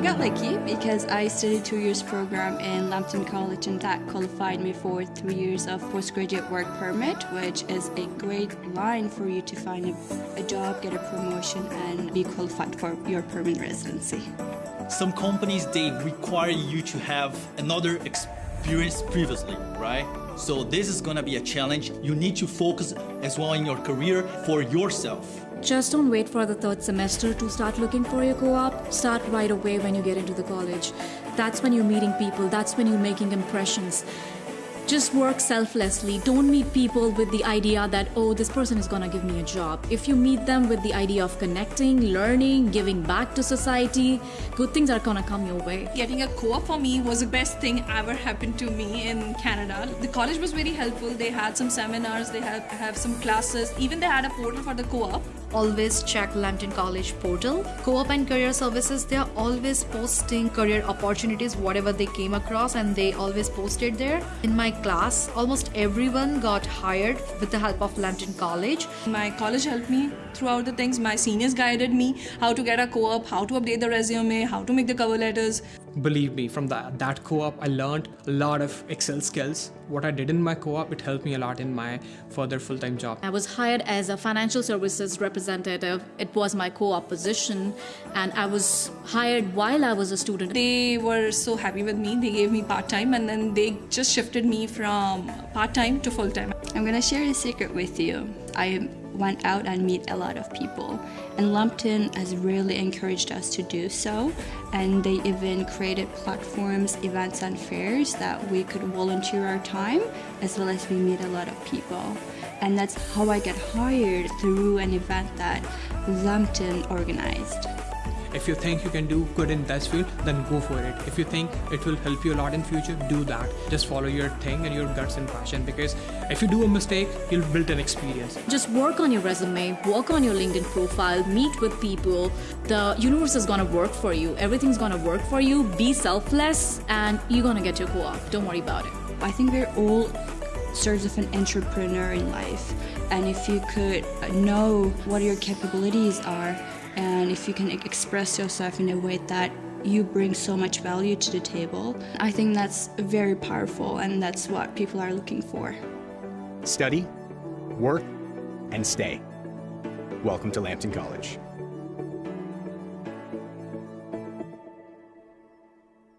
got lucky because I studied two years program in Lambton College and that qualified me for three years of postgraduate work permit, which is a great line for you to find a, a job, get a promotion, and be qualified for your permanent residency. Some companies, they require you to have another experience previously, right? So this is gonna be a challenge. You need to focus as well in your career for yourself. Just don't wait for the third semester to start looking for your co-op. Start right away when you get into the college. That's when you're meeting people. That's when you're making impressions. Just work selflessly. Don't meet people with the idea that, oh, this person is gonna give me a job. If you meet them with the idea of connecting, learning, giving back to society, good things are gonna come your way. Getting a co-op for me was the best thing ever happened to me in Canada. The college was very helpful. They had some seminars, they had have some classes. Even they had a portal for the co-op. Always check Lambton College portal. Co-op and career services, they are always posting career opportunities, whatever they came across, and they always posted there. In my class, almost everyone got hired with the help of Lambton College. My college helped me throughout the things. My seniors guided me how to get a co-op, how to update the resume, how to make the cover letters. Believe me, from that, that co-op, I learned a lot of Excel skills. What I did in my co-op, it helped me a lot in my further full-time job. I was hired as a financial services representative. It was my co-op position and I was hired while I was a student. They were so happy with me. They gave me part-time and then they just shifted me from part-time to full-time. I'm gonna share a secret with you. I went out and meet a lot of people and Lambton has really encouraged us to do so and they even created platforms, events and fairs that we could volunteer our time as well as we meet a lot of people and that's how I get hired through an event that Lambton organized. If you think you can do good in this field, then go for it. If you think it will help you a lot in future, do that. Just follow your thing and your guts and passion because if you do a mistake, you'll build an experience. Just work on your resume, work on your LinkedIn profile, meet with people. The universe is gonna work for you. Everything's gonna work for you. Be selfless and you're gonna get your co-op. Don't worry about it. I think we're all sorts of an entrepreneur in life and if you could know what your capabilities are and if you can express yourself in a way that you bring so much value to the table, I think that's very powerful and that's what people are looking for. Study, work, and stay. Welcome to Lambton College.